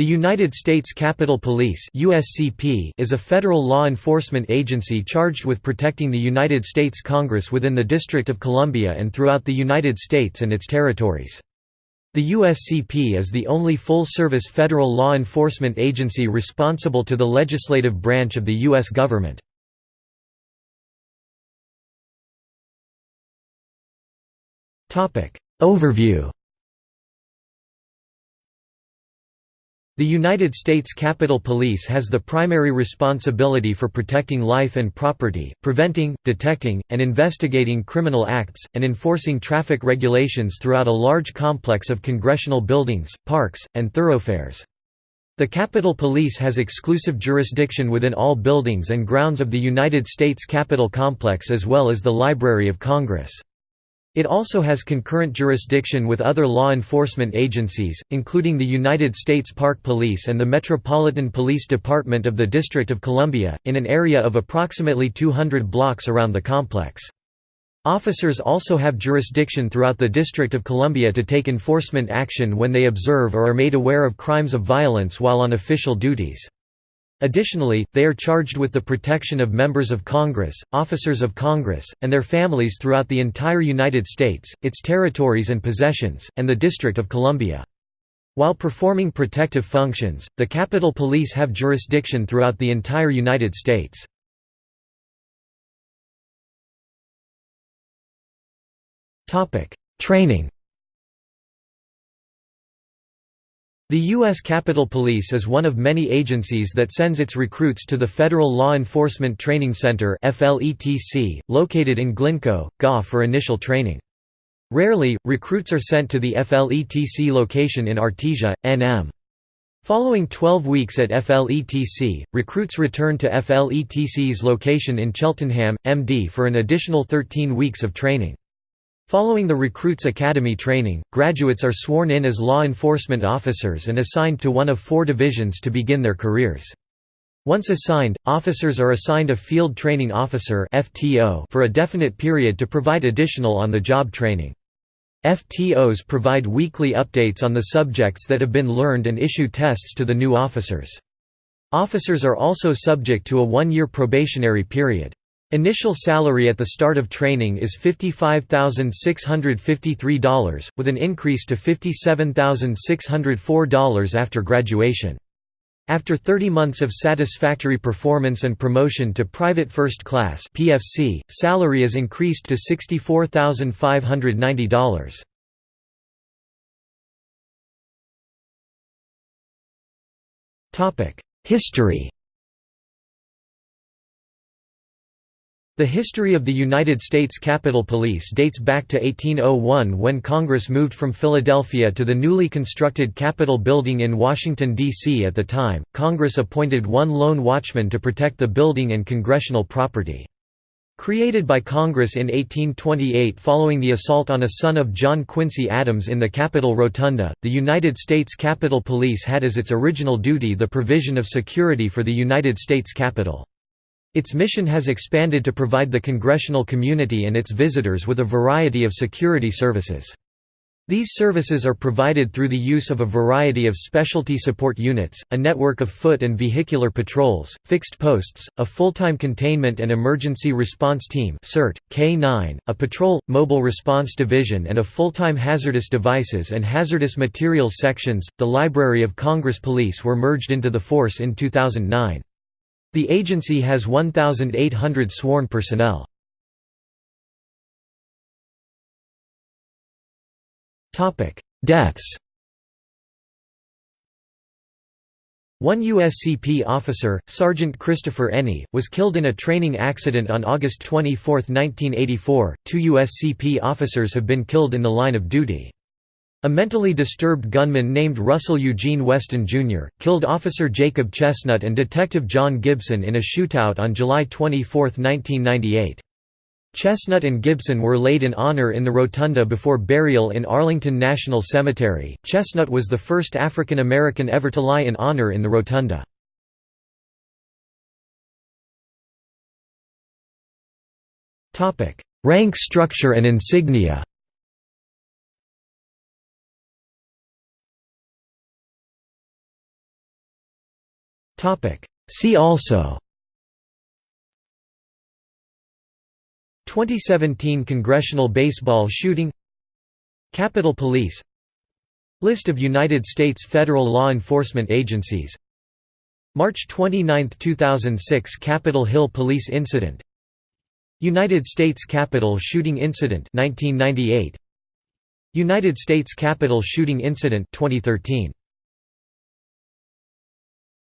The United States Capitol Police USCP is a federal law enforcement agency charged with protecting the United States Congress within the District of Columbia and throughout the United States and its territories. The USCP is the only full-service federal law enforcement agency responsible to the legislative branch of the U.S. government. Overview The United States Capitol Police has the primary responsibility for protecting life and property, preventing, detecting, and investigating criminal acts, and enforcing traffic regulations throughout a large complex of congressional buildings, parks, and thoroughfares. The Capitol Police has exclusive jurisdiction within all buildings and grounds of the United States Capitol Complex as well as the Library of Congress. It also has concurrent jurisdiction with other law enforcement agencies, including the United States Park Police and the Metropolitan Police Department of the District of Columbia, in an area of approximately 200 blocks around the complex. Officers also have jurisdiction throughout the District of Columbia to take enforcement action when they observe or are made aware of crimes of violence while on official duties. Additionally, they are charged with the protection of members of Congress, officers of Congress, and their families throughout the entire United States, its territories and possessions, and the District of Columbia. While performing protective functions, the Capitol Police have jurisdiction throughout the entire United States. Training The U.S. Capitol Police is one of many agencies that sends its recruits to the Federal Law Enforcement Training Center located in Glynco, GA for initial training. Rarely, recruits are sent to the FLETC location in Artesia, NM. Following 12 weeks at FLETC, recruits return to FLETC's location in Cheltenham, MD for an additional 13 weeks of training. Following the Recruits Academy training, graduates are sworn in as law enforcement officers and assigned to one of four divisions to begin their careers. Once assigned, officers are assigned a Field Training Officer for a definite period to provide additional on-the-job training. FTOs provide weekly updates on the subjects that have been learned and issue tests to the new officers. Officers are also subject to a one-year probationary period. Initial salary at the start of training is $55,653, with an increase to $57,604 after graduation. After 30 months of satisfactory performance and promotion to Private First Class (PFC), salary is increased to $64,590. Topic: History The history of the United States Capitol Police dates back to 1801 when Congress moved from Philadelphia to the newly constructed Capitol building in Washington, D.C. At the time, Congress appointed one lone watchman to protect the building and congressional property. Created by Congress in 1828 following the assault on a son of John Quincy Adams in the Capitol Rotunda, the United States Capitol Police had as its original duty the provision of security for the United States Capitol. Its mission has expanded to provide the congressional community and its visitors with a variety of security services. These services are provided through the use of a variety of specialty support units, a network of foot and vehicular patrols, fixed posts, a full-time containment and emergency response team CERT, K9, a patrol, mobile response division and a full-time hazardous devices and hazardous materials sections. The Library of Congress Police were merged into the force in 2009. The agency has 1,800 sworn personnel. Deaths One USCP officer, Sergeant Christopher Eney, was killed in a training accident on August 24, 1984. Two USCP officers have been killed in the line of duty. A mentally disturbed gunman named Russell Eugene Weston, Jr., killed Officer Jacob Chestnut and Detective John Gibson in a shootout on July 24, 1998. Chestnut and Gibson were laid in honor in the rotunda before burial in Arlington National Cemetery. Chestnut was the first African American ever to lie in honor in the rotunda. Rank structure and insignia See also. 2017 Congressional baseball shooting. Capitol Police. List of United States federal law enforcement agencies. March 29, 2006 Capitol Hill Police Incident. United States Capitol Shooting Incident 1998 United States Capitol Shooting Incident 2013